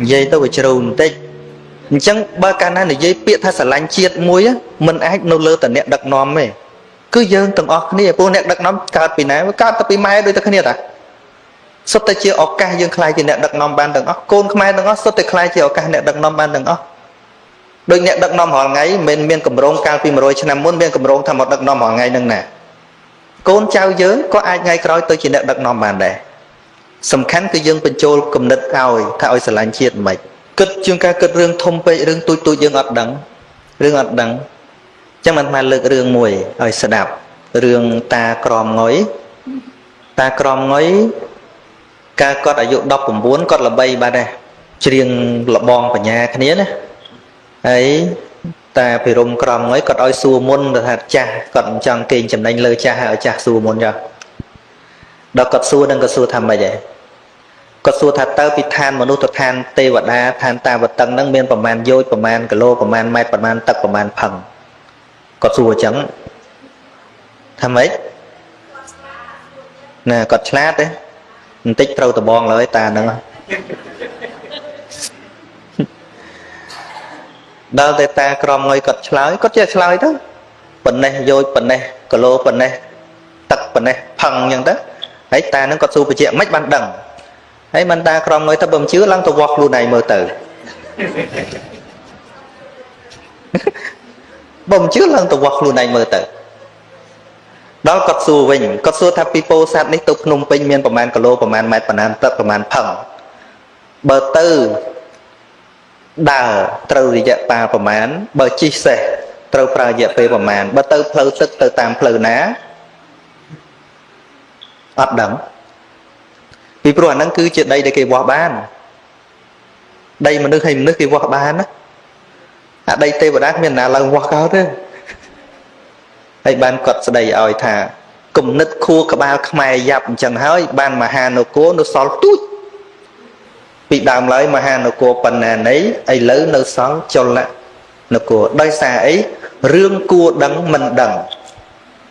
និយាយទៅវាជ្រៅបន្តិចអញ្ចឹងបើកាលណានិយាយពាក្យថាស្រឡាញ់ជាតិមួយมันអាចនៅលើតអ្នកដឹកនាំទេគឺយើងទាំងអស់គ្នាពួកអ្នកដឹកនាំកើតពីណាកើតទៅពីម៉ែដូចតែគ្នាតាសុទ្ធតែជាឱកាសយើងខ្លាយជាអ្នកដឹកនាំបានទាំងអស់កូនខ្មែរទាំងអស់សុទ្ធតែខ្លាយជាឱកាសអ្នកដឹកនាំបានទាំងអស់ដូចអ្នកដឹកនាំរាល់ថ្ងៃមិនមានកម្រងកាលពី100ឆ្នាំមុនមានកម្រងថាមកដឹកនាំរាល់ថ្ងៃនឹងណាកូនចៅយើងក៏អាចថ្ងៃក្រោយទៅជាអ្នកដឹកនាំបានដែរ សំខាន់គឺយើងបញ្ចូលគំនិតឲ្យថាឲ្យស្រឡាញ់ជាតិមិនគិតជាងការគិតរឿងធំពេករឿងទូចទូចយើងអត់ដឹងរឿងអត់ដឹងចឹងមិនថាលើករឿងមួយឲ្យស្ដាប់រឿងតាក្រមងុយតាក្រមងុយកាលគាត់អាយុ19គាត់ល្បីបាត់ដែរច្រៀងលបងបញ្ញាគ្នាណាហើយតាភិរមក្រមងុយគាត់ឲ្យសួរមុនទៅថាចាស់គាត់មិនចង់គេងចំណេញលើចាស់ហើយឲ្យចាស់សួរមុនចុះ ដល់គាត់សួរនឹងក៏សួរថាម៉េចដែរគាត់សួរថាតើពីឋានមនុស្សទៅឋានទេវតាឋានតាវតឹងហ្នឹងមានប្រមាណយោជប្រមាណគីឡូប្រមាណម៉ែត្រប្រមាណទឹកប្រមាណផឹងគាត់សួរអញ្ចឹងថាម៉េចណាគាត់ឆ្លាតទេបន្តិចត្រូវដបងលើតាហ្នឹងដល់តែតាក្រមងុយគាត់ឆ្លើយគាត់ចេះឆ្លើយទៅប៉ុណ្ណេះយោជប៉ុណ្ណេះគីឡូប៉ុណ្ណេះទឹកប៉ុណ្ណេះផឹងអញ្ចឹងទៅ ហើយតាហ្នឹងគាត់សួរបញ្ជាក់មិនបានដឹងហើយមិនតាក្រមងុយទៅបើមិនជឿឡើងទៅវាស់ខ្លួនឯងមើលទៅបើមិនជឿឡើងទៅវាស់ខ្លួនឯងមើលទៅដល់គាត់សួរវិញគាត់សួរថាពីពោធិ៍សាត់នេះទៅភ្នំពេញមានប្រមាណគីឡូប្រមាណម៉ែត្រប្រមាណទឹកប្រមាណផឹងបើទៅដើរត្រូវរយៈពេលប្រមាណបើជិះសេះត្រូវប្រើរយៈពេលប្រមាណបើទៅផ្លូវទឹកទៅតាមផ្លូវណា អត់ដឹងពីព្រោះអាហ្នឹងគឺជាដីដែលគេវាស់បានដីមនុស្សហើយមនុស្សគេវាស់បានណាអាដីទេវតាគ្មានណាឡើងវាស់កោទេហើយបានគាត់ស្ដីឲ្យថាគំនិតខួរក្បាលខ្មែរយ៉ាប់អញ្ចឹងហើយ បានមហានគរនៅសល់ទូចពីដើមឡើយមហានគរបណ្ណានៃឥឡូវនៅសល់ចលនគរដោយសារអីរឿងគួរដឹងមិនដឹង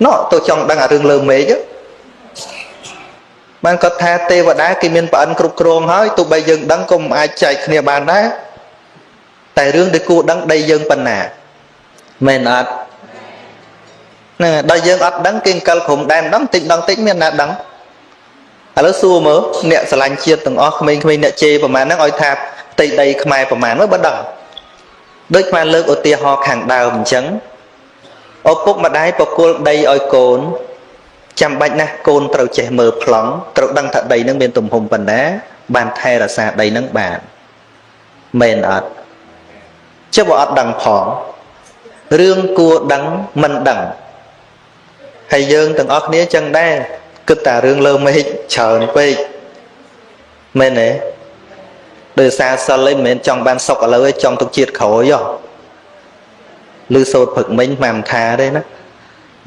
ណោះទៅចង់ដឹងអារឿងលើមេឃ បានគាត់ថាទេវតាគេមានប្រអិនគ្រប់គ្រងហើយទោះបីយើងដឹងក៏មិនអាចចែកគ្នាបានដែរតែរឿងដែលគួរដឹងដីយើងប៉ុណ្ណាមែនអត់ណាដល់យើងអត់ដឹងគេអង្គលក្រុមដែនដឹងតិចដឹងតិចមានណាដឹងឥឡូវសួរមើលអ្នកស្រឡាញ់ជាតិទាំងអស់ក្មេងៗអ្នកជេរប្រហែលហ្នឹងឲ្យថាផ្ទៃដីខ្មែរប្រហែលមើលបើដឹងដូចខ្មែរលើកឧទាហរណ៍ខាងដើមអញ្ចឹងឪពុកម្ដាយប្រគល់ដីឲ្យកូន ចាំបាច់ណាស់កូនត្រូវចេះមើលប្លង់ត្រូវដឹងថាដីនឹងមានទំហំប៉ុណ្ណាបានថែរក្សាដីនឹងបានមែនអត់ចុះបើអត់ដឹងផងរឿងគួរដឹងមិនដឹងហើយយើងទាំងអស់គ្នាចឹងដែរគិតតែរឿងលើមេឃច្រើនពេកមែនទេដោយសារសិលឯងមិនមែនចង់បានសុខឥឡូវឯងចង់ទុកជាតិក្រោយហ៎ឬសោតព្រឹកមិញមិនថាទេណា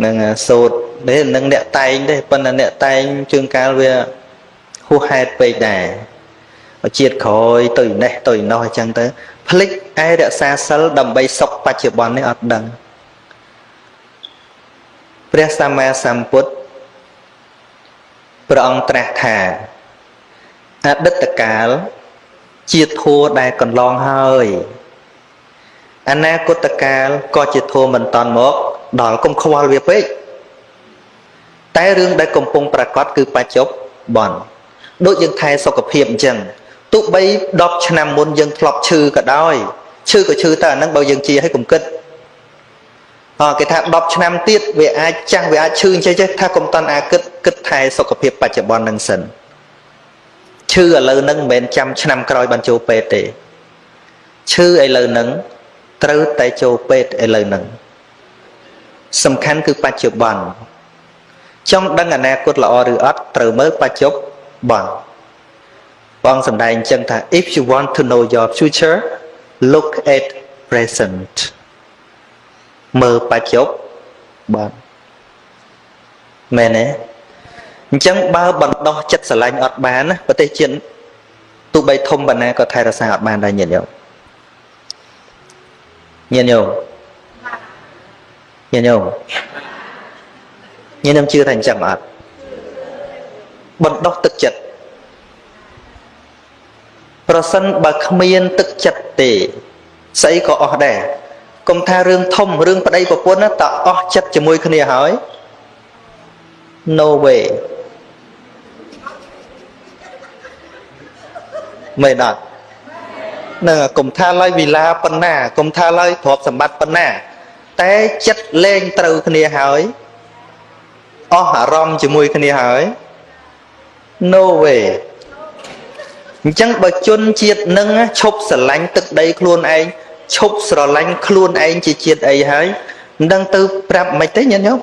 នឹងសោតនេះនឹងអ្នកតែងទេប៉ុន្តែអ្នកតែងជួនកាលវាហួសហេតុពេកដែរជាតិក្រោយទៅនេះទៅនោះអញ្ចឹងទៅភ្លេចឯរក្សាសិលដើម្បីសុខបច្ចុប្បន្ននេះអត់ដឹងព្រះសម្មាសម្ពុទ្ធព្រះអង្គត្រាស់ថាអតីតកាលជាធัวដែលកន្លងហើយអនាគតកាលក៏ជាធัวមិនតាន់មក ដល់កុំខ្វល់វាពេកតែរឿងដែលកំពុងប្រកាសគឺបច្ចុប្បន្នដូចយើងថែសុខភាពអញ្ចឹងទោះបី10ឆ្នាំមុនយើងធ្លាប់ឈឺក៏ដោយឈឺក៏ឈឺតែអាហ្នឹងបើយើងជាឲ្យកុំគិតអគេថា10ឆ្នាំទៀតវាអាចចាស់វាអាចឈឺអញ្ចឹងចេះថាកុំតន់អាគិតគិតថែសុខភាពបច្ចុប្បន្ននឹងសិនឈឺឥឡូវហ្នឹងមិនមែនចាំឆ្នាំក្រោយបានចូលពេទ្យទេឈឺឥឡូវហ្នឹងត្រូវតែចូលពេទ្យឥឡូវហ្នឹង សំខាន់គឺបច្ចុប្បន្នចង់ដឹងអនាគតល្អឬអត់ត្រូវមើលបច្ចុប្បន្នបងសំដែងអញ្ចឹងថា if you want to know your future look at present មើលបច្ចុប្បន្នមែនទេអញ្ចឹងបើបណ្ដោះចិត្តស្រឡាញ់អត់បានណាប្រទេសជាតិទោះបីធំបណ្ណាក៏ថែរក្សាអត់បានដែរញាតិញោមញាតិញោម ញាតិញោមញាតិញោមជឿថាអញ្ចឹងអត់បណ្ដោះទឹកចិត្តប្រសិនបើគ្មានទឹកចិត្តទេស្អីក៏អស់ដែរកុំថារឿងធំរឿងប្តីប្រពន្ធតើអស់ចិត្តជាមួយគ្នាហើយ no way មែនអត់នឹងកុំថាឡើយវិឡាប៉ុណ្ណាកុំថាឡើយទ្រព្យសម្បត្តិប៉ុណ្ណា តែចិត្តលែងត្រូវគ្នាហើយអស់អារម្មណ៍ជាមួយគ្នាហើយ no way អញ្ចឹងបើជនជាតិនឹងឈប់ស្រឡាញ់ទឹកដីខ្លួនឯងឈប់ស្រឡាញ់ខ្លួនឯងជាជាតិអីហើយមិនដឹងទៅប្រាប់មិនទេញាតិញោម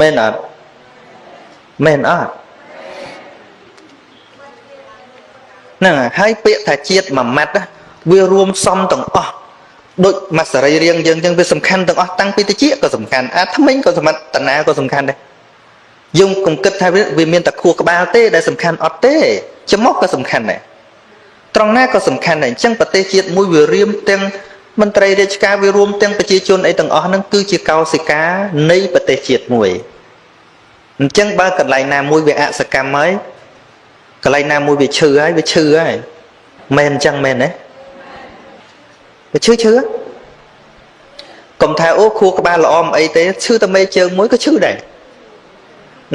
មែនអត់មែនអត់ហ្នឹងហើយពាក្យថាជាតិមួយម៉ាត់វារួមសំទាំងអស់ ដូចមកសរីរាង្គយើងចឹងវាសំខាន់ទាំងអស់តាំងពីតិចក៏សំខាន់អាថ្មិញក៏សមត្ថតាក៏សំខាន់ដែរយើងកុំគិតថាវាមានតែខួរក្បាលទេដែលសំខាន់អត់ទេច្រមុះក៏សំខាន់ដែរត្រង់ណាក៏សំខាន់ដែរអញ្ចឹងប្រទេសជាតិមួយវារៀមទាំងមន្ត្រីរាជការវារួមទាំងប្រជាជនអីទាំងអស់ហ្នឹងគឺជាកោសិកានៃប្រទេសជាតិមួយអញ្ចឹងបើកន្លែងណាមួយវាអសកម្មហើយកន្លែងណាមួយវាឈឺហើយវាឈឺហើយមែនអញ្ចឹងមែនទេ វាឈឺឈឺកុំថាអូខួរក្បាលល្អមិនអីទេឈឺតែមេជើងមួយក៏ឈឺដែរ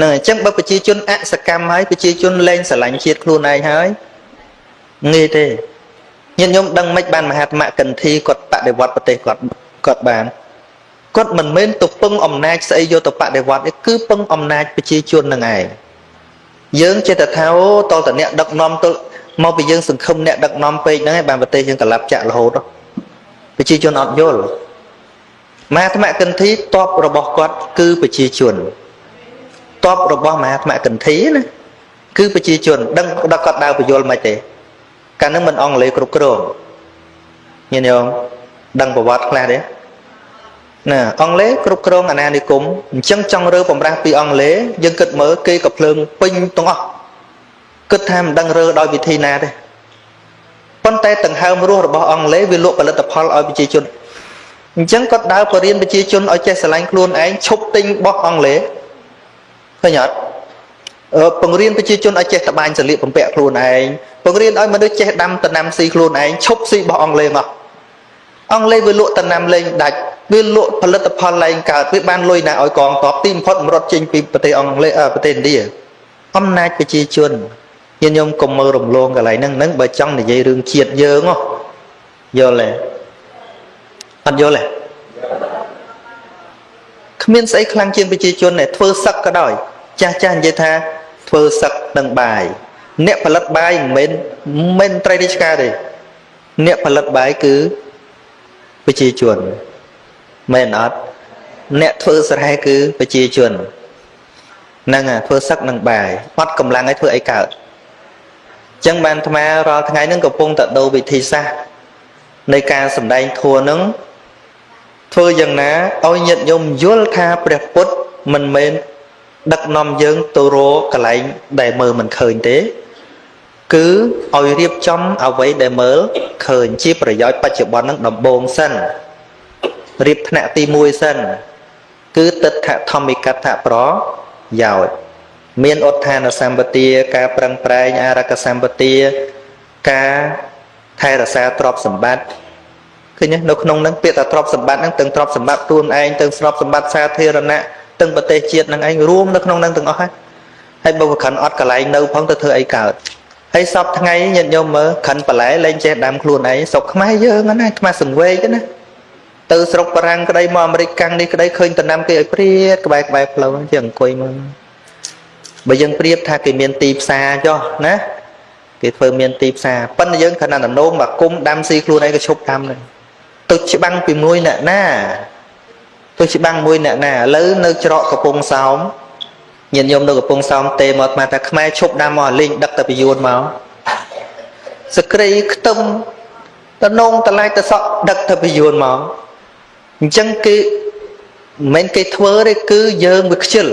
នឹងអញ្ចឹងបើប្រជាជនអសកម្មហើយប្រជាជនលែងស្រឡាញ់ជាតិខ្លួនឯងហើយងាយទេញាតិញោមដឹងមិនបានមហាត្មកន្ធីគាត់បដិវត្តប្រទេសគាត់គាត់បានគាត់មិនមែនទៅពឹងអំណាចស្អីយកទៅបដិវត្តទេគឺពឹងអំណាចប្រជាជននឹងឯងយើងចេះតែថាអូតលតអ្នកដឹកនាំទៅមកពីយើងសង្ឃឹមអ្នកដឹកនាំពេកហ្នឹងឯងបានប្រទេសយើងកលាប់ចាក់រហូត ប្រជាជនអត់យល់មហាត្មកន្ធីតបរបស់គាត់គឺប្រជាជនតបរបស់មហាត្មកន្ធីណាគឺប្រជាជន ដឹងដល់គាត់ដើរបញ្យល់មិនទេកាលហ្នឹងមិនអង់គ្លេសគ្រប់គ្រងញាតិញោមដឹងប្រវត្តិខ្លះទេណាអង់គ្លេសគ្រប់គ្រងអាណានិគមអញ្ចឹងចង់រើបំរាស់ពីអង់គ្លេសយើងគិតមើលគេក៏ភ្លើងពេញទាំងអស់គិតថាមិនដឹងរើដោយវិធីណាទេ ប៉ុន្តែដង្ហើមរស់របស់អង់គ្លេសវាលក់ផលិតផលឲ្យប្រជាជនអញ្ចឹងគាត់ដើរបរៀនប្រជាជនឲ្យចេះស្រឡាញ់ខ្លួនឯងឈប់ទិញបោះអង់គ្លេសឃើញអត់បង្រៀនប្រជាជនឲ្យចេះតបាញ់សលៀកបំពាក់ខ្លួនឯងបង្រៀនឲ្យមនុស្សចេះដាំដំណាំស៊ីខ្លួនឯងឈប់ស៊ីបោះអង់គ្លេសមកអង់គ្លេសវាលក់ដំណាំលេងដាច់វាលក់ផលិតផលឡើងកើតវាបានលុយណាឲ្យកងទ័ពទីបំផុតរត់ចេញពីប្រទេសអង់គ្លេសប្រទេសឥណ្ឌាអំណាចប្រជាជន ញាតិញោមកុំមើលរំលងកន្លែងហ្នឹងហ្នឹងបើចង់និយាយរឿងជាតិយើងហ៎យល់ទេអត់យល់ទេគ្មានស្អីខ្លាំងជាងប្រជាជនទេធ្វើសឹកក៏ដោយ ចាស់ចាស់និយាយថាធ្វើសឹកនឹងបាយអ្នកផលិតបាយមិនមែនមិនត្រីរាជការទេអ្នកផលិតបាយគឺប្រជាជនមែនអត់អ្នកធ្វើស្រែគឺប្រជាជនហ្នឹងធ្វើសឹកនឹងបាយអត់កម្លាំងឲ្យធ្វើអីកើតអញ្ចឹងបានអាត្មារាល់ថ្ងៃហ្នឹងកំពុងតែដូរវិធីសាស្ត្រនៃការសម្ដែងធัวហ្នឹងធ្វើយ៉ាងណាឲ្យញាតិញោមយល់ថាព្រះពុទ្ធមិនមែនដឹកនាំយើងទៅរកកន្លែងដែលមើលមិនឃើញទេ គឺឲ្យរៀបចំអ្វីដែលមើលឃើញជាប្រយោជន៍បច្ចុប្បន្ននឹងដំបូងសិនរៀបថ្នាក់ទី1សិនគឺទិដ្ឋធម្មិកថាប្រយោជន៍ មានឧទ្ធានសម្បទាការប្រឹងប្រែងអរកសម្បទាការថែរក្សាទ្រព្យសម្បត្តិឃើញនៅក្នុងហ្នឹងពាក្យថាទ្រព្យសម្បត្តិហ្នឹងទាំងទ្រព្យសម្បត្តិខ្លួនឯងទាំងទ្រព្យសម្បត្តិសាធារណៈទាំងប្រទេសជាតិនឹងឯងរួមនៅក្នុងនឹងទាំងអស់ហើយហើយបើខិនអត់កន្លែងនៅផងទៅធ្វើអីកើតហើយសពថ្ងៃញាតិញោមមើលខិនបន្លែលែងចេះដាំខ្លួនឯងស្រុកខ្មែរយើងណាខ្មែរសង្វេកណាទៅស្រុកបារាំងក្តីមកអាមេរិកកាំងនេះក្តីឃើញតំណាំគេឲ្យព្រាតក្បែរក្បែរផ្លូវជាអង្គុយមើល បើយើងប្រៀបថាគេមានទីផ្សារចុះណាគេធ្វើមានទីផ្សារប៉ុន្តែយើងខណៈដំណោមមកគុំដាំស៊ីខ្លួនឯងក៏ឈប់ដាំដែរទៅច្បាំងពីមួយអ្នកណាទៅច្បាំងមួយអ្នកណាឥឡូវនៅច្រកកំពង់សោមញាតិញោមនៅកំពង់សោមទេមកថាថាខ្មែរឈប់ដាំមកលេងដឹកទៅពីយួនមកសក្រីខ្ទឹមតនងតឡាយតសក់ដឹកទៅពីយួនមកអញ្ចឹងគេមិនមែនគេធ្វើទេគឺយើងវាខ្ជិល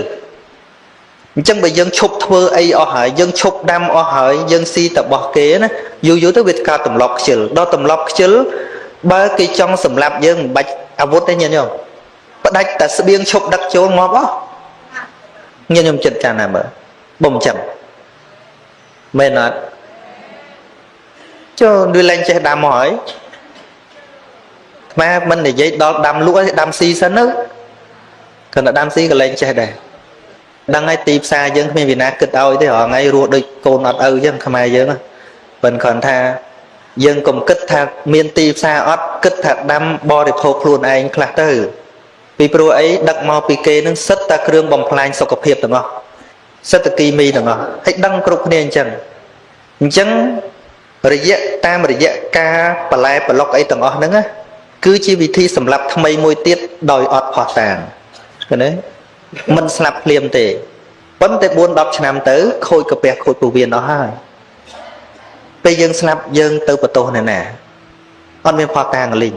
អញ្ចឹងបើយើងឈប់ធ្វើអីអស់ហើយយើងឈប់ដាំអស់ហើយយើងស៊ីតបោះគេណាយូរយូរទៅវាកើតទម្លាប់ខ្ជិលដល់ទម្លាប់ខ្ជិលបើគេចង់សម្លាប់យើងមិនបាច់អាវុធទេញាតិញោមផ្ដាច់តែស្បៀងឈប់ដឹកចូលងាប់អស់ញាតិញោមចិត្តចាណាមើលបំចឹងមែនអត់ចូលវាលែងចេះដាំមកហើយខ្មែរមិននិយាយដល់ដាំលក់ឲ្យដាំស៊ីសិនទៅគាត់តែដាំស៊ីក៏លែងចេះដែរ ដឹងហើយទីផ្សារយើងគ្មានវិណាគិតឲ្យទេរហងៃរស់ដូចកូនអត់ឪអញ្ចឹងខ្មែរយើងប៉ុន្តែគ្រាន់ថាយើងកុំគិតថាមានទីផ្សារអត់គិតថាដាំបរិភោគខ្លួនឯងខ្លះទៅ ពីព្រោះអីដឹកមកពីគេនឹងសិតតែគ្រឿងបំផ្លាញសុខភាពទាំងអស់សិតតែគីមីទាំងអស់ហើយដឹងគ្រប់គ្នាអញ្ចឹងអញ្ចឹងរយៈតាមរយៈការបលែប្រឡុកអីទាំងអស់ហ្នឹងណាគឺជាវិធីសម្រាប់ថ្មីមួយទៀតដោយអត់ផោះតាងឃើញទេ មិនស្លាប់ភ្លាមទេប៉ុន្តែ4 10ឆ្នាំទៅខូចកាពះខូចពោះវៀនអស់ហើយពេលយើងស្លាប់យើងទៅបន្ទោសអ្នកណាអត់មានផោះតាងលីង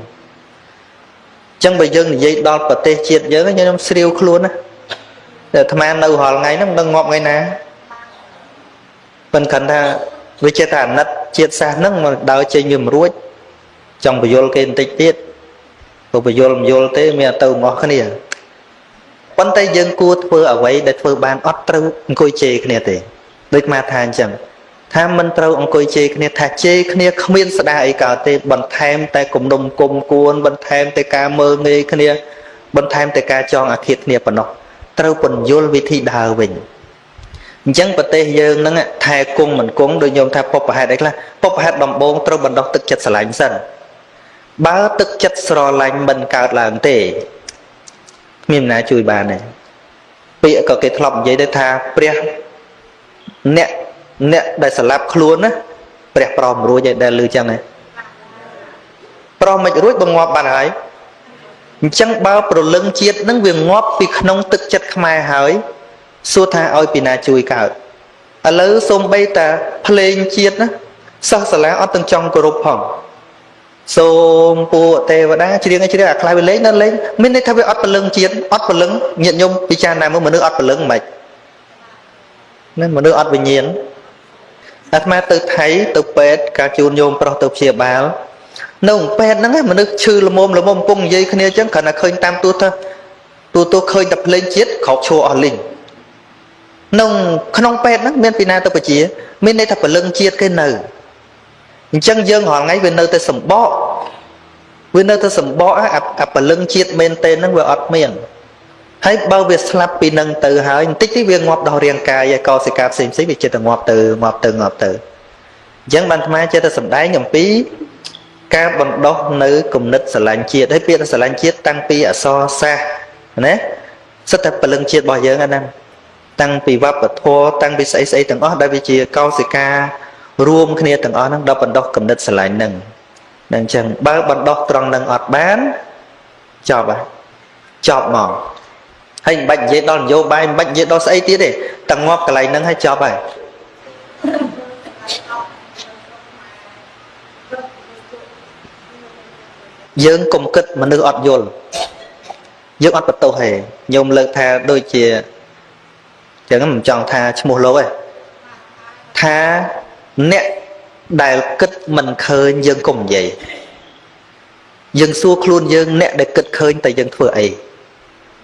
ចឹងបើយើងនិយាយដល់ប្រទេសជាតិយើងខ្ញុំស្រាវខ្លួនណាតែអាត្មានៅរាល់ថ្ងៃហ្នឹងមិនដឹងងាប់ថ្ងៃណាប៉ុន្តែគាត់ថាវាចេះតែអាណិតជាតិសាសហ្នឹងមកដើរចេញវាមិនរួចចង់បញ្យលគេបន្តិចទៀតព្រោះបញ្យលមិនយល់ទេមានទៅមកគ្នា ប៉ុន្តែយើងគួរធ្វើអ្វីដែលធ្វើបានអត់ត្រូវអង្គុយជេរគ្នាទេដូចមកថាអញ្ចឹងថាមិនត្រូវអង្គុយជេរគ្នាថាជេរគ្នាគ្មានស្ដារអីកើតទេបន្ថែមតែគំនុំគុំគួនបន្ថែមតែការមើលងាយគ្នា បន្ថែមតែការចងអាឃាតគ្នាប៉ុណ្ណោះត្រូវពន្យល់វិធីដើរវិញអញ្ចឹងប្រទេសយើងហ្នឹងថែគង់មិនគង់ដូចញោមថាពុបប្រហេតុអីខ្លះពុបប្រហេតុដំបងត្រូវបណ្ដោះទឹកចិត្តស្រឡាញ់សិនបើទឹកចិត្តស្រឡាញ់មិនកើតឡើងទេគ្មានណាជួយបានទេពាក្យក៏គេធ្លាប់និយាយទៅថាព្រះអ្នកអ្នកដែលស្លាប់ខ្លួនណាព្រះប្រមរួចឯដែលឮចឹងឯងប្រមមិនរួចបង្ងាប់បានហើយអញ្ចឹងបើប្រលឹងជាតិនឹងវាងាប់ពីក្នុងទឹកចិត្តខ្មែរហើយសួរថាឲ្យពីណាជួយកើតឥឡូវសូម្បីតាភ្លេងជាតិណាសិស្សសាលាអត់ទាំងចង់គោរពផង សូមពួកទេវតាច្រៀងឲ្យច្រៀងអាខ្លះវាលេងនៅលេងមានន័យថាវាអត់ពលឹងជាតិអត់ពលឹងញាតញោមពិចារណាមើលមនុស្សអត់ពលឹងមិនណាមនុស្សអត់វិញ្ញាណអាត្មាទៅថៃទៅពេទ្យការជូនញោមប្រុសទៅព្យាបាលនៅពេទ្យហ្នឹងមនុស្សឈឺល្មមល្មមកំពុងនិយាយគ្នាអញ្ចឹងគ្រាន់តែឃើញតាមទូទៅទូទៅឃើញតែភ្លេងជាតិក្រោកឈួរអស់លីងក្នុងក្នុងពេទ្យហ្នឹងមានពីណាទៅបជា មានន័យថាពលឹងជាតិគេនៅ អញ្ចឹងយើងរាល់ថ្ងៃវានៅតែសម្បកវានៅតែសម្បកអាពលឹងជាតិមែនទេហ្នឹងវាអត់មានហើយបើវាស្លាប់ពីនឹងទៅហើយបន្តិចទីវាងាប់ដល់រាងកាយហើយកោសិកាផ្សេងផ្សេងវាចិត្តតែងាប់ទៅងាប់ទៅងាប់ទៅអញ្ចឹងបានអាត្មាចេះតែសំដែងអំពីការបណ្ដោះនៅគំនិតស្រឡាញ់ជាតិហើយពាក្យស្រឡាញ់ជាតិតាំងពីអសរសាសណាសិតតែពលឹងជាតិរបស់យើងហ្នឹងតាំងពីវប្បធម៌តាំងពីស្អីស្អីទាំងអស់ដែលវាជាកោសិកា រួមគ្នាទាំងអស់ហ្នឹងដល់បណ្ដោះគំនិតស្រឡាញ់ហ្នឹងនឹងអញ្ចឹងបើបណ្ដោះត្រង់ហ្នឹងអត់បានចប់ហើយចប់មកហើយមិនបាច់និយាយដល់នយោបាយមិនបាច់និយាយដល់ស្អីទៀតទេតែងាប់កន្លែងហ្នឹងហើយចប់ហើយយើងកុំគិតមនុស្សអត់យល់យើងអត់បន្ទោសទេញោមលើកថាដូចជាចឹងមិនចង់ថាឈ្មោះលោកទេថា អ្នកដែលគិតមិនឃើញយើងកុំនិយាយយើងសួរខ្លួនយើងអ្នកដែលគិតឃើញតែយើងធ្វើអី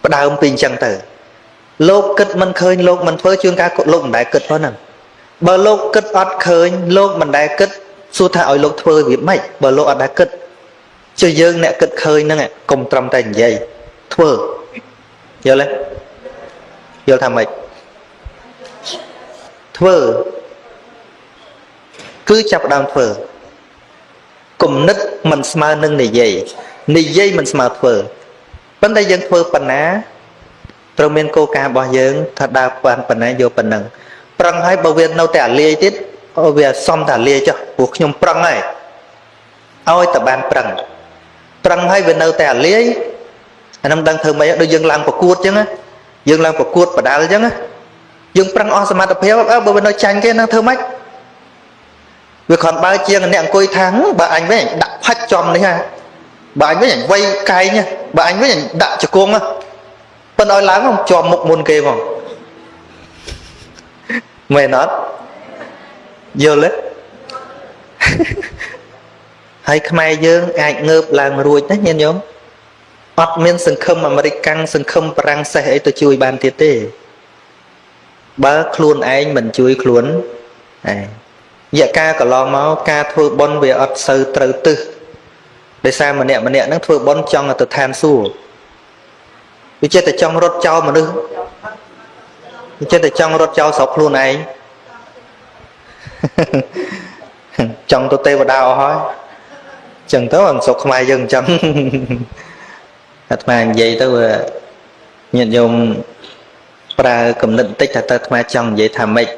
ផ្ដើមពីអញ្ចឹងទៅ លោកគិតមិនឃើញលោកមិនធ្វើជួនកាលលោកមិនដែលគិតផងហ្នឹងបើលោកគិតអត់ឃើញលោកមិនដែលគិតសួរថាឲ្យលោកធ្វើវាម៉េចបើលោកអត់ដែលគិតចុះយើងអ្នកគិតឃើញហ្នឹងកុំត្រឹមតែនិយាយធ្វើយល់ទេយល់ថាម៉េចធ្វើ គឺចាប់ដើមធ្វើគំនិតមិនស្មើនឹងនិយាយនិយាយមិនស្មើធ្វើប៉ុន្តែយើងធ្វើប៉ុណ្ណាត្រូវមានគោលការណ៍របស់យើងថាដើរបានប៉ុណ្ណាយកប៉ុណ្ណឹងប្រឹងហើយបើវានៅតែអាលាយទៀតវាសំតែអាលាយចុះព្រោះខ្ញុំប្រឹងហើយឲ្យតែបានប្រឹងប្រឹងហើយវានៅតែអាលាយអានឹងដឹងធ្វើម៉េចដូចយើងឡើងប្រកួតអញ្ចឹងយើងឡើងប្រកួតបដាល់អញ្ចឹងយើងប្រឹងអស់សមត្ថភាពបើវានៅចាញ់គេនឹងធ្វើម៉េច វាគ្រាន់បើជាងអ្នកអង្គុយថាងបើអញវិញដាក់ផាច់ចំនេះហ่าបើអញវិញអញវៃកែងបើអញវិញអញដាក់ជង្គង់ប៉ុន្តែឲ្យឡើងមកជាប់មុខមុនគេផងមែនអត់យល់ទេហើយខ្មែរយើងអាចងើបឡើងរួចណាញាតិញោមអត់មាន សង្ឃឹមអាមេរិកកាំងសង្ឃឹមបារាំងសេះអីទៅជួយបានទៀតទេ បើខ្លួនឯងមិនជួយខ្លួនឯងរ យៈកាលកន្លងមកការធ្វើបុណ្យវាអត់សូវត្រូវទិសដោយសារម្នាក់ម្នាក់ហ្នឹងធ្វើបុណ្យចង់ទៅឋានសួគ៌វាចិត្តតែចង់រត់ចោលមនុស្សវាចិត្តតែចង់រត់ចោលស្រុកខ្លួនឯងចង់ទៅទេវតាអស់ហើយចឹងទៅអនសុខខ្មែរយើងអញ្ចឹងអាត្មានិយាយទៅញាតិញោមប្រើគំនិតបន្តិចថាតើអាត្មាចង់និយាយថាម៉េច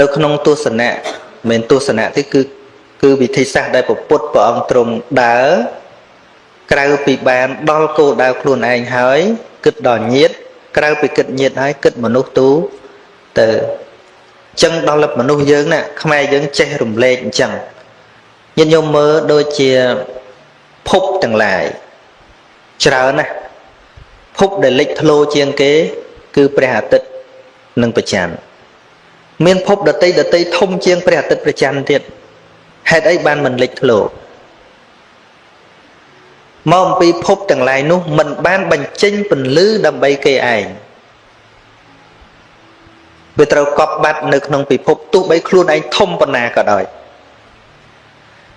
នៅក្នុងទស្សនៈមិនទស្សនៈទេគឺគឺវិធីសាស្ត្រដែលពុទ្ធព្រះអង្គទ្រង់ដើរក្រៅពីបានដល់គោលដៅខ្លួនឯងហើយគិតដល់ញាតក្រៅពីគិតញាតហើយគិតមនុស្សទូទៅចឹងដល់មនុស្សយើងណាខ្មែរយើងចេះរំលែកអញ្ចឹងញាតិញោមមើលដូចជាភពទាំងឡាយច្រើនណាស់ភពដែលលេចធ្លោជាងគេ គឺព្រះអាទិត្យនិងព្រះច័ន្ទ មានភពដតីដតីធំជាងព្រះអាទិត្យព្រះច័ន្ទទៀតហេតុអីបានមិនលេចធ្លោមកអំពីភពទាំងឡាយនោះមិនបានបញ្ចេញពន្លឺដើម្បីគេឯងវាត្រូវកប់បាត់នៅក្នុងពិភពទោះបីខ្លួនឯងធំប៉ុណ្ណាក៏ដោយ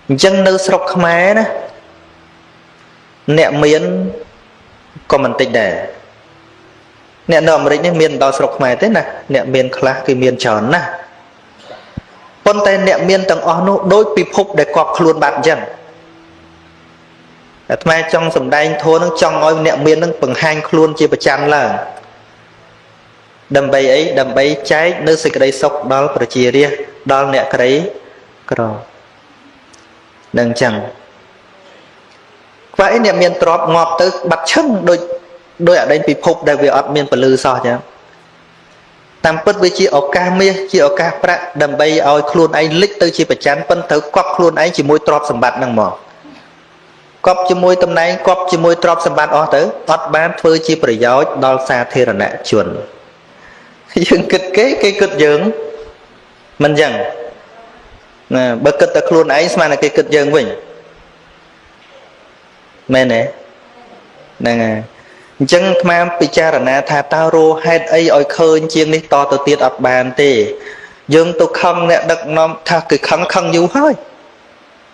អញ្ចឹងនៅស្រុកខ្មែរណាអ្នកមានក៏មិនតិចដែរ អ្នកនៅអាមេរិកនេះមានដល់ស្រុកខ្មែរទេណាអ្នកមានខ្លះគឺមានច្រើនណាស់ប៉ុន្តែអ្នកមានទាំងអស់នោះដោយពិភពដែលកប់ខ្លួនបាត់អញ្ចឹងអាត្មាចង់សំដែងធម៌នឹងចង់ឲ្យអ្នកមាននឹងបង្ហាញខ្លួនជាប្រចាំឡើងដើម្បីអីដើម្បីចែកនៅសេចក្តីសុខដល់ប្រជារាស្ត្រដល់អ្នកក្រីក្រនឹងអញ្ចឹងខ្វះអីអ្នកមានទ្រពងាប់ទៅបាត់ឈឹងដូច ដោយអដែងពិភពដែលវាអត់មានពលឺសោះចឹងតាមពិតវាជាឱកាសមាសជាឱកាសប្រាក់ដើម្បីឲ្យខ្លួនឯងលិចទៅជាប្រច័នប៉ុន្តែគប់ខ្លួនឯងជាមួយទ្រព្យសម្បត្តិហ្នឹងមកគប់ជាមួយតំណែងគប់ជាមួយទ្រព្យសម្បត្តិអស់ទៅអត់បានធ្វើជាប្រយោជន៍ដល់សាធារណជនយើងគិតគេគេគិតយើងមិនចឹងណាបើគិតតែខ្លួនឯងស្មានតែគេគិតយើងវិញមែនទេហ្នឹងហើយ អញ្ចឹងអាត្មាពិចារណាថាតើរោហេតុអីឲ្យឃើញជាងនេះតទៅទៀតអត់បានទេ យើងទៅខឹងអ្នកដឹកនាំថាគឺខឹងខឹងយូរហើយ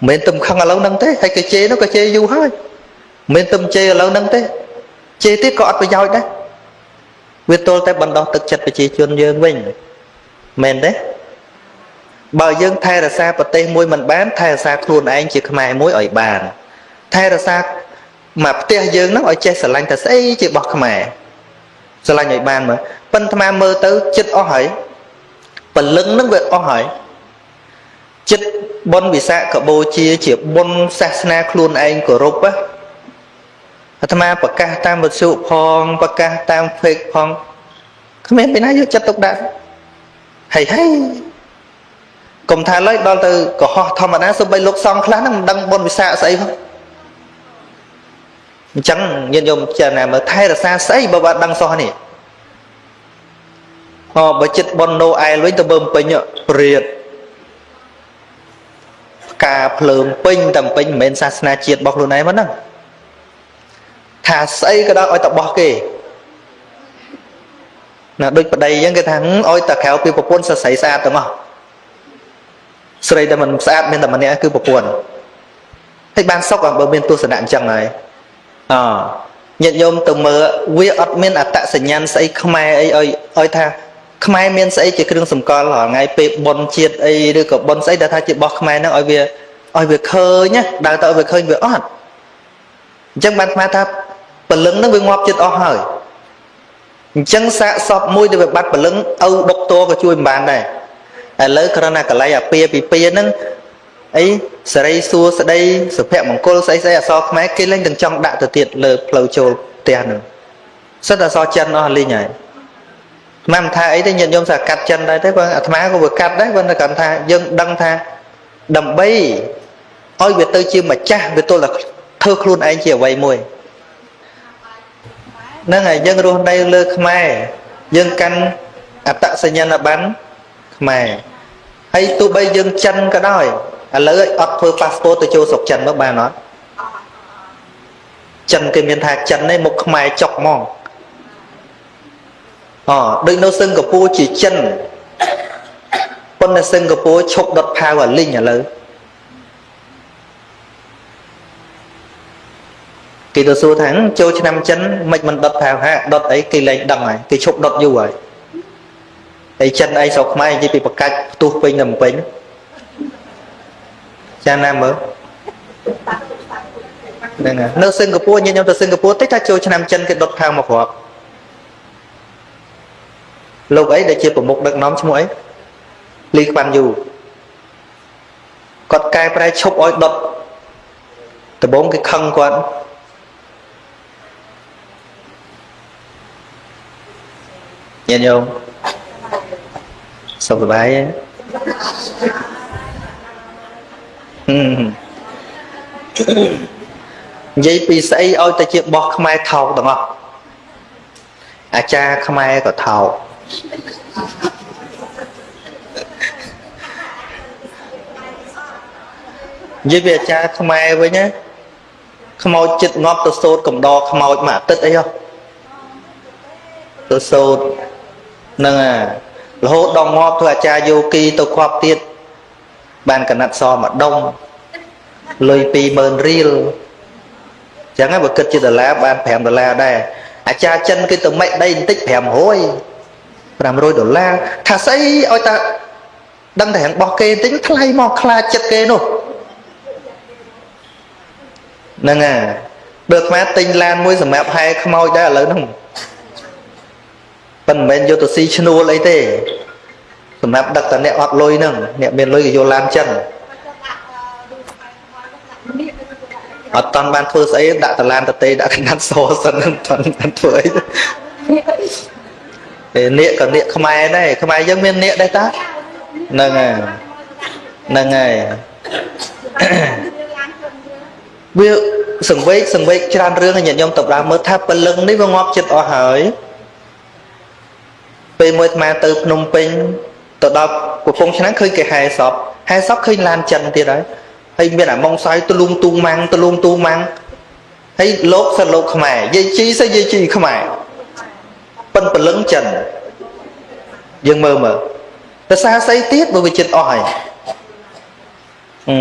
មិនមែនទំខឹងឥឡូវហ្នឹងទេហើយគេជេរនោះក៏ជេរយូរហើយមិនមែនទំជេរឥឡូវហ្នឹងទេជេរទៀតក៏អត់ប្រយោជន៍ដែរវាទល់តែបណ្ដោះទឹកចិត្តប្រជាជនយើងវិញមែនទេបើយើងថែរក្សាប្រទេសមួយមិនបានថែរក្សាខ្លួនឯងជាខ្មែរមួយឲ្យបាន ថែរក្សា មកផ្ទះយើងហ្នឹងឲ្យចេះស្រឡាញ់តែស្អីជារបស់ខ្មែរស្រឡាញ់ឲ្យបានមើលប៉ុន្តែមើលទៅចិត្តអស់ហើយពលឹងហ្នឹងវាអស់ហើយចិត្តបុណ្យវិសាខបូជា ជាបុណ្យសាសនាខ្លួនឯងគោរពអាត្មាប្រកាសតាមវិទ្យុផងប្រកាសតាម Facebook ផងគ្មានពីណាយកចិត្តទុកដាក់ហើយហើយកុំថាឡើយដល់ទៅកុហកធម្មតាសូម្បីលោកសង្ឃខ្លះហ្នឹងមិនដឹងបុណ្យវិសាខស្អីផង អញ្ចឹងញាតិញោមចារណាមើលថែរក្សាស្អីបើបាត់ដឹងសោះនេះអូបើចិត្តប៉ុនណូអែលវិញទៅមើលពេញព្រាតការភ្លើងពេញតែពេញមិនមែនសាសនាជាតិរបស់ខ្លួនឯងមកហ្នឹងថាស្អីក៏ដោយឲ្យតបោះគេណាដូចប្តីអញ្ចឹងគេថាឲ្យតែក្រៅពីប្រពន្ធសរសៃស្អាតទាំងអស់ស្រីដែលមិនស្អាតមានតែម្នាក់គឺប្រពន្ធហើយបានសុខបើមានទស្សនៈអញ្ចឹងហើយ អញាតិញោមទៅមើលវាអត់មានអត្តសញ្ញាណស្អីខ្មែរអីឲ្យឲ្យថាខ្មែរមានស្អីជាគ្រឿងសម្គាល់រាល់ថ្ងៃពេលប៉ុនជាតិអីឬក៏ប៉ុនស្អីដែលថាជារបស់ខ្មែរហ្នឹងឲ្យវាឲ្យវាឃើញណាដើរទៅឲ្យវាឃើញវាអត់អញ្ចឹងបានស្មានថាពលឹងហ្នឹងវាងាប់ចិត្តអស់ហើយអញ្ចឹងសាកសពមួយដែលវាបាត់ពលឹងឪដុកតក៏ជួយមិនបានដែរឥឡូវគ្រាន់តែកលៃអាពាពីពាហ្នឹង អីសេរីសួស្ដីសុភមង្គលស្អីស្អីអសរខ្មែរគេលែងទាំងចង់ដាក់ទៅទៀតលើផ្លូវចូលផ្ទះហ្នឹងសិតអសរចិនអស់លីងហើយមិនថាអីទេញាតិញោមថាកាត់ចិនដែរទេគាត់អាត្មាក៏វាកាត់ដែរគាត់គាត់ថាយើងដឹងថាដើម្បីឲ្យវាទៅជាម្ចាស់វាទល់តែធ្វើខ្លួនឯងជាអ្វីមួយហ្នឹងហើយយើងរស់នៅលើខ្មែរយើងកាន់អត្តសញ្ញាណប័ណ្ណខ្មែរហើយទោះបីយើងចិនក៏ដោយ ឥឡូវអត់ធ្វើប៉ាសពតទៅចូលស្រុកចិនមកបានអត់ចិនគេមានថាចិននេះមុខខ្មែរចុកហ្មងអដូចនៅសិង្ហបុរីជាចិនប៉ុន្តែសិង្ហបុរីឈប់ដុតផាវអាលីងឥឡូវគេទៅសួរថាចូលឆ្នាំចិនមិនមិនដុតផាវហាដុតអីគេលែងដឹងហើយគេឈប់ដុតយូរហើយហើយចិនអីស្រុកខ្មែរនិយាយពីបកាច់ផ្ទុះពេញទៅពេញ ចាណាមើលហ្នឹងហើយនៅសិង្ហបុរីញញឹមទៅសិង្ហបុរីតិចថាចូលឆ្នាំចិនគេដុតផាវមកគ្រាប់លោកអីដែលជាប្រមុខដឹកនាំឈ្មោះអីលីខ្វាន់យូគាត់កែប្រែឈប់ឲ្យដុតដំបងគេខឹងគាត់ញាតិញោមសុខសប្បាយទេ និយាយពីស្អីឲ្យតែជាបោះខ្មែរថោកទាំងអស់អាចារ្យខ្មែរក៏ថោកនិយាយពីអាចារ្យខ្មែរវិញណាខ្មោចចិត្តងាប់ទៅសោតកំដរខ្មោចមួយអាទិត្យអីហ៎ទៅសោតហ្នឹងអារហូតដល់ងាប់ធ្វើអាចារ្យយោគីទៅខ្វាប់ទៀត បានកណាត់សម្ដុំលុយ20000រៀលចឹងហើយបើគិតជាដុល្លារបាន5ដុល្លារដែរអាចារ្យចិនគេទៅម៉េចដីបន្តិច500 500ដុល្លារថាស្អីឲ្យតាដឹងតែរបស់គេតិចថ្លៃមកខ្លាចចិត្តគេនោះហ្នឹងហើយបើខ្មែរទិញឡានមួយសម្រាប់ហែខ្មោចដែរឥឡូវហ្នឹងប៉ុន្តែមិនមែនយកទៅស៊ីឈ្នួលអីទេ សម្រាប់ដឹកតែអ្នកអត់លុយហ្នឹងអ្នកមានលុយក៏យកឡានចឹងអត់តាន់បានធ្វើស្អីដាក់តឡានតទេដាក់កណាត់សសិនមិនតាន់បានធ្វើអីទេនាគក៏នាគខ្មែរដែរខ្មែរយើងមាននាគដែរតាហ្នឹងហើយហ្នឹងហើយវាសង្វេកសង្វេកច្រើនរឿងញាតិញោមទៅដើមមើលថាពលឹងនេះវាងាប់ចិត្តអស់ហើយពេលមួយអាត្មាទៅភ្នំពេញ ទៅដល់កំពង់ឆ្នាំងឃើញគេហែសពហែសពឃើញឡានចិនទៀតហើយហើយមានអាម៉ងសាយទលូងទូម៉ាំងទលូងទូម៉ាំងហើយលោកសិនលោកខ្មែរយាយជីសិយាយជីខ្មែរប៉ិនពលឹងចិនយើងមើលមើលភាសាស្អីទៀតបើវាចិត្តអស់ហើយ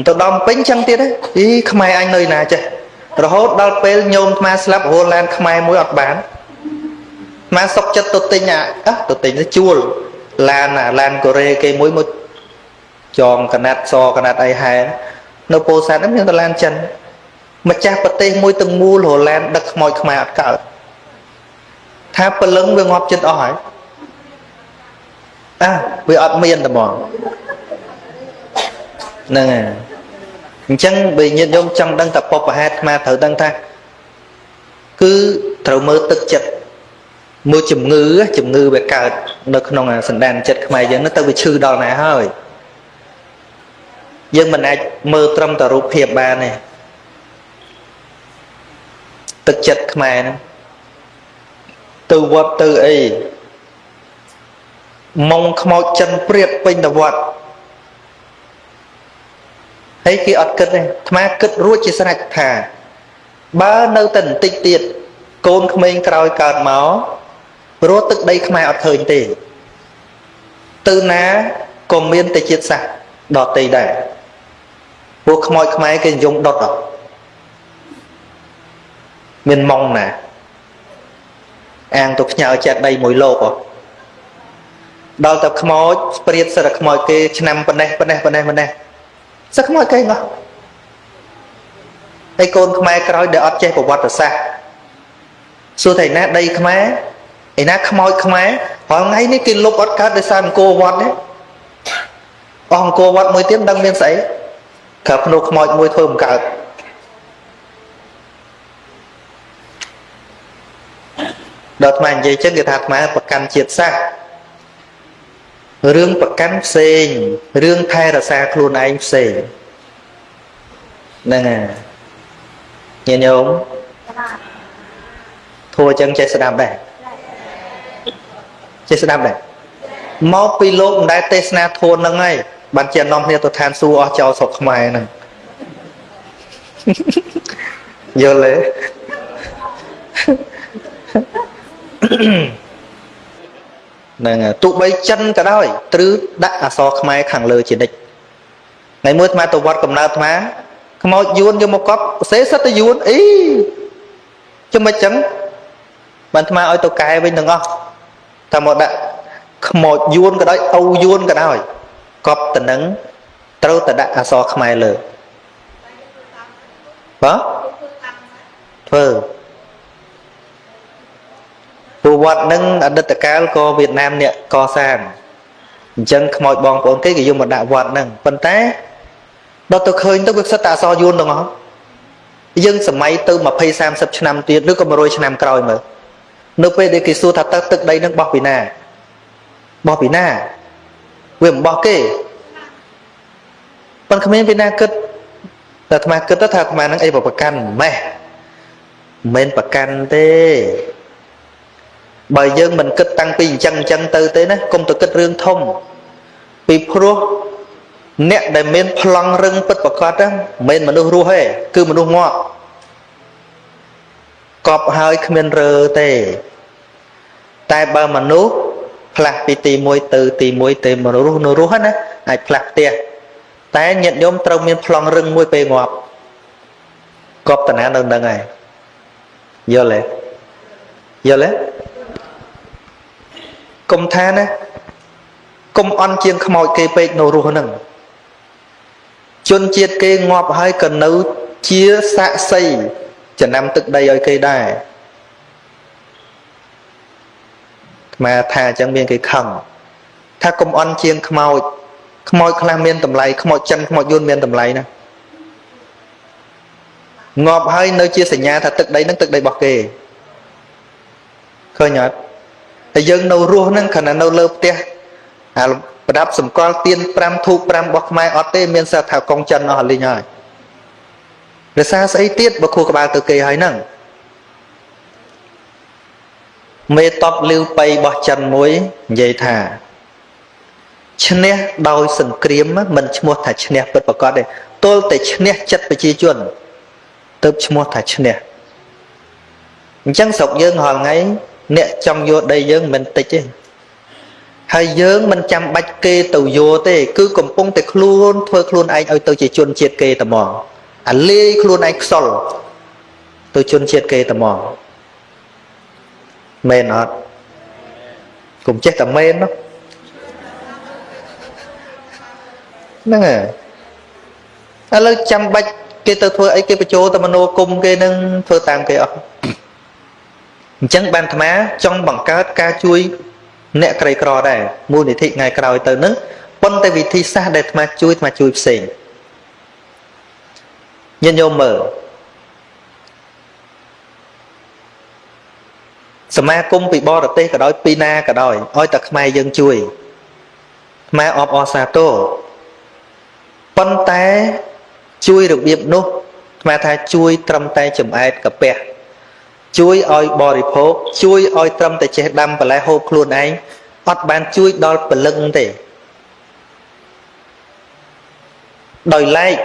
ទៅដល់ពេញចឹងទៀតអីខ្មែរអញនៅណាចេះរហូតដល់ពេលញោមអាត្មាស្លាប់រហូតឡានខ្មែរមួយអត់បានអាត្មាសុកចិត្តទៅទិញអាទៅទិញទៅជួល ឡានអាឡានកូរ៉េគេមួយមួយចងកណាត់សកណាត់អីហែនៅពោធិ៍សាត់ហ្នឹងមានតឡានចិនម្ចាស់ប្រទេសមួយទាំងមូលរឡានដឹកខ្មោចខ្មែរអត់កើតថាពលឹងវាងាប់ចិត្តអស់ហើយអើវាអត់មានតែហ្មងហ្នឹងហើយអញ្ចឹងបើញាតិញោមចង់ដឹងថាពុបហេតុអាត្មាត្រូវដឹងថាគឺត្រូវមើលទឹកចិត្តមើលជំងឺជំងឺវាកើត នៅក្នុងសន្តានចិត្តខ្មែរយើងទៅវាឈឺដល់ណាហើយយើងមិនអាចមើលត្រឹមតែរូបភាពបានទេទឹកចិត្តខ្មែរហ្នឹងទៅវត្តទៅអីម៉ងខ្មោចចិនព្រាបពេញទៅវត្តហើយគេអត់គិតទេអាត្មាគិតរួចជាស្រេចថា បើនៅតែបន្តិចទៀតកូនក្មេងក្រោយកើតមក រស់ទឹកដីខ្មែរអត់ឃើញទេទៅណាក៏មានតែជាតិសាសន៍ដតីដែរពួកខ្មោចខ្មែរគេនិយមដុតអត់មានម៉ងណា អាងទៅផ្ញើចេតដីមួយលោកអត់ដល់ទៅខ្មោចព្រាតសិរខ្មោចគេឆ្នាំប៉ុណ្ណេះប៉ុណ្ណេះប៉ុណ្ណេះប៉ុណ្ណេះសិខ្មោចគេងោះហើយកូនខ្មែរក្រោយដែលអត់ចេះប្រវត្តិសាស្ត្រសួរថាឯណាដីខ្មែរ ឯណាខ្មោចខ្មែររាល់ថ្ងៃនេះគេលុបអត់កើតដោយសារអង្គរវត្តទេអស់អង្គរវត្តមួយទៀតមិនដឹងមានស្អីក្រៅភ្នូខ្មោចមួយធ្វើមិនកើតដល់អាត្មានិយាយចឹងគេថាអាត្មាប្រកាន់ជាតិសាសន៍រឿងប្រកាន់ផ្សេងរឿងថែរក្សាខ្លួនឯងផ្សេងហ្នឹងហើយញាតិញោមធัวចឹងចេះស្ដាប់ដែរ ចេះស្ដាប់ដែរមកពីលោកមិនដែលទេសនាធัวហ្នឹងហើយបានជានាំគ្នាទៅឋានសួគ៌អស់ចោលស្រុកខ្មែរហ្នឹងយល់ទេហ្នឹងទោះបីចិនក៏ដោយទ្រឹដាក់អសរខ្មែរខាងលើជានិច្ចថ្ងៃមួយអាត្មាទៅវត្តកំណើតអាត្មាខ្មោចយួនយកមកកប់សេសិតទៅយួនអីចាំមិនចឹងបានអាត្មាឲ្យទៅកែវិញទាំងអស់ តែមកដាក់ខ្មោចយួនក៏ដោយអូយួនក៏ដោយកប់ទៅនឹងត្រូវតែដាក់អសរខ្មែរលើបាទធ្វើព្រោះវត្តនឹងអតីតកាលក៏វៀតណាមអ្នកកសាងអញ្ចឹងខ្មោចបងប្អូនគេគេយកមកដាក់វត្តហ្នឹងប៉ុន្តែដល់ទៅឃើញទៅវាខ្សិតតែអសរយួនទាំងអស់យើងសម័យទៅ20 30ឆ្នាំទៀតឬក៏100ឆ្នាំក្រោយមើល នៅពេលដែលគេសួរថាតើទឹកដីនឹងបោះពីណាបោះពីណាវាមិនបោះគេប៉ុន្តែគ្មានពីណាគិតតែអាត្មាគិតថាអាត្មានឹងអីប្រកាន់ម៉េះមិនមែនប្រកាន់ទេបើយើងមិនគិតតាំងពីអញ្ចឹងអញ្ចឹងទៅទេណាកុំទៅគិតរឿងធំពីព្រោះអ្នកដែលមានប្លង់រឹងពិតប្រកបហ្នឹងមិនមែនមនុស្សរស់ទេគឺមនុស្សងាប់ កប់ហើយគ្មានរើទេ តែបើមនុស្សផ្លាស់ពីទី1ទៅទី1ទៅមនុស្សនៅរស់ណាអាចផ្លាស់ផ្ទះតែញាតិញោមត្រូវមានប្លង់រឹងមួយពេលងាប់កប់តាណានៅនឹងហើយយល់ទេយល់ទេកុំថាណាកុំអន់ជាងខ្មោចគេពេកនៅរស់ហ្នឹងជនជាតិគេងាប់ហើយក៏នៅជាសាក់សី ចំណាំទឹកដីឲ្យគេដែរខ្មែរថាអញ្ចឹងមានគេខឹងថាកុំអន់ជាងខ្មោចខ្មោចខ្លះមានតម្លៃខ្មោចចិនខ្មោចយួនមានតម្លៃណាងាប់ហើយនៅជាសញ្ញាថាទឹកដីហ្នឹងទឹកដីរបស់គេឃើញអត់តែយើងនៅរស់ហ្នឹងខណៈនៅលើផ្ទះអាប្រដាប់សម្គាល់ទៀន5ធូប5របស់ខ្មែរអត់ទេមានសិទ្ធថាកងចិនអស់លីងហើយ រសារស្អីទៀតបើខួរក្បាលទៅគេហើយហ្នឹងមេតបលីវបៃរបស់ចិនមួយនិយាយថាឈ្នះដោយសង្គ្រាមមិនឈ្មោះថាឈ្នះពិតប្រកបទេទល់តែឈ្នះចិត្តប្រជាជនទៅឈ្មោះថាឈ្នះអញ្ចឹងស្រុកយើងរាល់ថ្ងៃអ្នកចង់យកដីយើងមិនតិចទេហើយយើងមិនចាំបាច់គេទៅយកទេ គឺកំពុងតែខ្លួនធ្វើខ្លួនឯងឲ្យទៅជាជនជាតិគេតែហ្មង អាលាយខ្លួនឯងខ្សលទៅជនជាតិគេតែហ្មងមែនអត់កុំចេះតែមែននោះហ្នឹងហើយឥឡូវចាំបាច់គេទៅធ្វើអីគេបញ្ចូលទៅមនោគមគេនឹងធ្វើតាមគេអស់អញ្ចឹងបានអាត្មាចង់បង្កើតការជួយអ្នកក្រីក្រដែរមូលនិធិថ្ងៃក្រោយទៅនឹងប៉ុន្តែវិធីសាស្ត្រដែលអាត្មាជួយអាត្មាជួយផ្សេង ញាតិញោមមើលសមាគមពីបរទេសក៏ដោយពីណាក៏ដោយឲ្យតែខ្មែរយើងជួយខ្មែរអបអសាទរប៉ុន្តែជួយរបៀបនោះខ្មែរថាជួយត្រឹមតែចំអែតកាពះជួយឲ្យបរិភោគជួយឲ្យត្រឹមតែចេះដាំបន្លែហូបខ្លួនឯងអត់បានជួយដល់ពលឹងទេដោយឡែក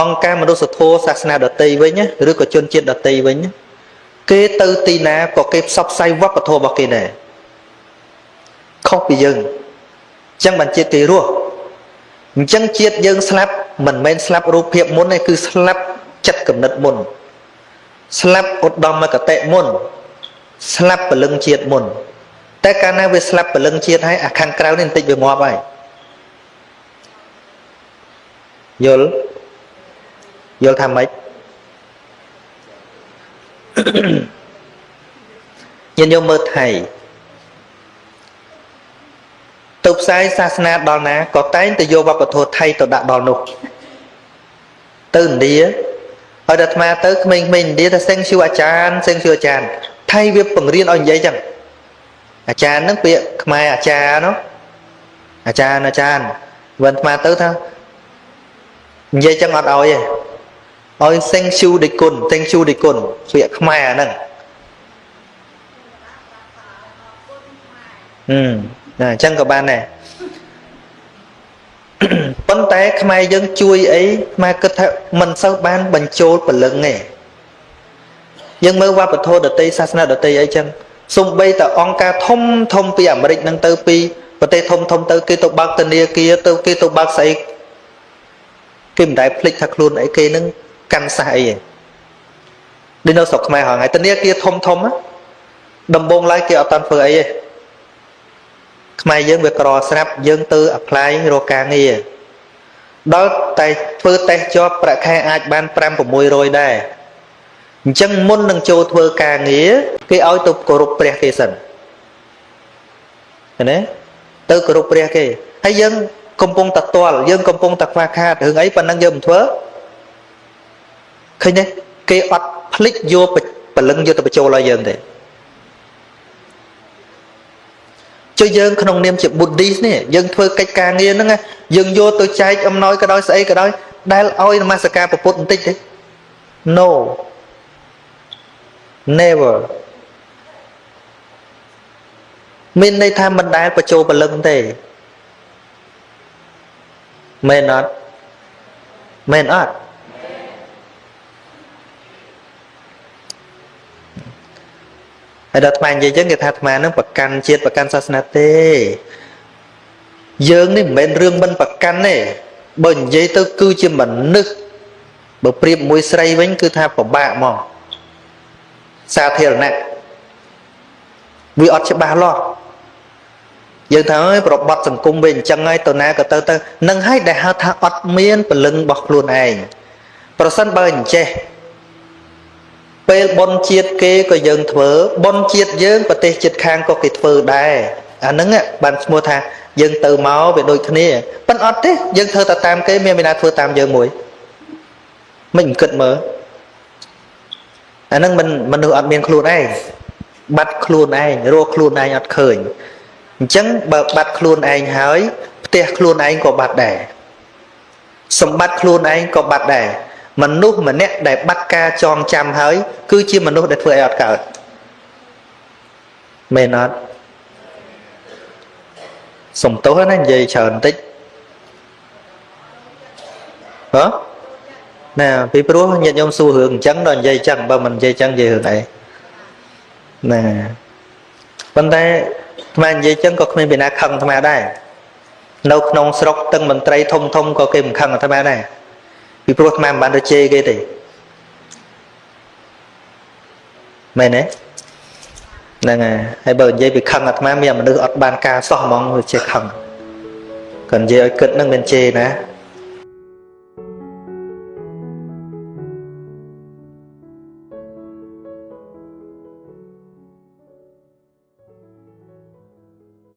អង្គការមនុស្សធម៌សាសនាដតីវិញឬក៏ជនជាតិដតីវិញគេទៅទីណាក៏គេផ្សព្វផ្សាយវប្បធម៌របស់គេដែរខុសពីយើងអញ្ចឹងបានជាតិគេរស់អញ្ចឹងជាតិយើងស្លាប់មិនមែនស្លាប់រូបភាពមុនទេគឺស្លាប់ចិត្តគំនិតមុន ស្លាប់ឧត្តមគតិមុន ស្លាប់ពលឹងជាតិមុន តែកាលណាវាស្លាប់ពលឹងជាតិហើយអាខាងក្រៅនេះបន្តិចវាងាប់ហើយយល់ យល់ថាម៉េចញាតិញោមមើលថៃទៅផ្សាយសាសនាដល់ណាក៏តែងតែយកវប្បធម៌ថៃទៅដាក់ដល់នោះទៅឥណ្ឌាឲ្យតែអាត្មាទៅក្មេងៗឥណ្ឌាថាសេងឈូអាចារ្យសេងឈូអាចារ្យថៃវាបង្រៀនឲ្យនិយាយចឹងអាចារ្យហ្នឹងពាក្យខ្មែរអាចារ្យនោះអាចារ្យអាចារ្យវិញអាត្មាទៅថានិយាយចឹងអត់ឲ្យទេ ឲ្យសេងឈូដេគុណសេងឈូដេគុណពាក្យខ្មែរអាហ្នឹងហឹមណាអញ្ចឹងក៏បានដែរប៉ុន្តែខ្មែរយើងជួយអីខ្មែរគិតថាមិនសូវបានបញ្ចូលពលឹងទេយើងមើលវប្បធម៌ដតីសាសនាដតីអីចឹងសំបីតអង្គការធំធំពីអាមេរិកនឹងទៅពីប្រទេសធំធំទៅគេទៅបើកធនាគារទៅគេទៅបើកស្អីគេមិនដែលភ្លេចថាខ្លួនអីគេនឹង កាន់សះអីទេដូចនៅស្រុកខ្មែរហងៃធនាគារធំធំដំបងឡើយគេអត់តាន់ធ្វើអីទេខ្មែរយើងវាក្រស្រាប់យើងទៅ apply រកការងារដល់តែធ្វើតេស្តជាប់ប្រាក់ខែអាចបាន5 600ដែរអញ្ចឹងមុននឹងចូលធ្វើការងារគេឲ្យទៅគោរពព្រះគេសិនឃើញទេទៅគោរពព្រះគេហើយយើងកំពុងតតល់យើងកំពុងតខ្វះខាតរឿងអីប៉ុណ្ណឹងយើងមិនធ្វើ ឃើញទេគេអត់ភ្លេចយកពលឹងយកទៅបញ្ចូលឲ្យយើងទេចុះយើងក្នុងនាមជា Buddhist នេះយើងធ្វើកិច្ចការងារហ្នឹងយើងយកទៅចែកអំណោយក៏ដោយស្អីក៏ដោយដែលឲ្យនមស្ការពុទ្ធបន្តិចទេ No never មានន័យថាមិនដែលបញ្ចូលពលឹងទេមែនអត់មែនអត់ ហើយដល់អាត្មានិយាយចឹងគេថាអាត្មានឹងប្រកាន់ជាតិប្រកាន់សាសនាទេយើងនេះមិនមែនរឿងមិនប្រកាន់ទេបើនិយាយទៅគឺជាមនុស្សបើប្រៀបមួយស្រីវិញគឺថាពិបាកមកសាធារណៈវាអត់ច្បាស់លាស់យើងថាអើយប្របត់សង្គមវាអញ្ចឹងហើយទៅណាក៏ទៅទៅនឹងហើយដែលហៅថាអត់មានពលឹងរបស់ខ្លួនឯងប្រសិនបើអញ្ចេះ ពេលបនជាតិគេក៏យើងធ្វើបនជាតិយើងប្រទេសជាតិខាងក៏គេធ្វើដែរអាហ្នឹងបានឈ្មោះថាយើងទៅមកវាដូចគ្នាប៉ិនអត់ទេយើងធ្វើតែតាមគេមានមានណាធ្វើតាមយើងមួយមិនគិតមើលអាហ្នឹងមិនមនុស្សអត់មានខ្លួនឯងបាត់ខ្លួនឯងរកខ្លួនឯងអត់ឃើញអញ្ចឹងបើបាត់ខ្លួនឯងហើយផ្ទះខ្លួនឯងក៏បាត់ដែរសម្បត្តិខ្លួនឯងក៏បាត់ដែរ មនុស្សម្នាក់ដែលបាត់ការចងចាំហើយ គឺជាមនុស្សដែលធ្វើឲ្យអត់កើតមែនអត់សំទោសណានិយាយច្រើនបន្តិចហ៎ណាពីព្រោះញាតិញោមសួររឿងអញ្ចឹងដល់និយាយអញ្ចឹងបើមិននិយាយអញ្ចឹងនិយាយរឿងអីណាប៉ុន្តែអាត្មានិយាយអញ្ចឹងក៏គ្មានពីណាខឹងអាត្មាដែរនៅក្នុងស្រុកទាំងមន្ត្រីធំធំក៏គេមិនខឹងអាត្មាដែរ ពីព្រោះអាត្មាមិនបានទៅជេរគេទេមែនទេហ្នឹងហើយហើយបើនិយាយពីខឹងអាត្មាមានមនុស្សអត់បានការសោះហ្មងវាចេះខឹងគាត់និយាយឲ្យគិតហ្នឹងមិនជេរណា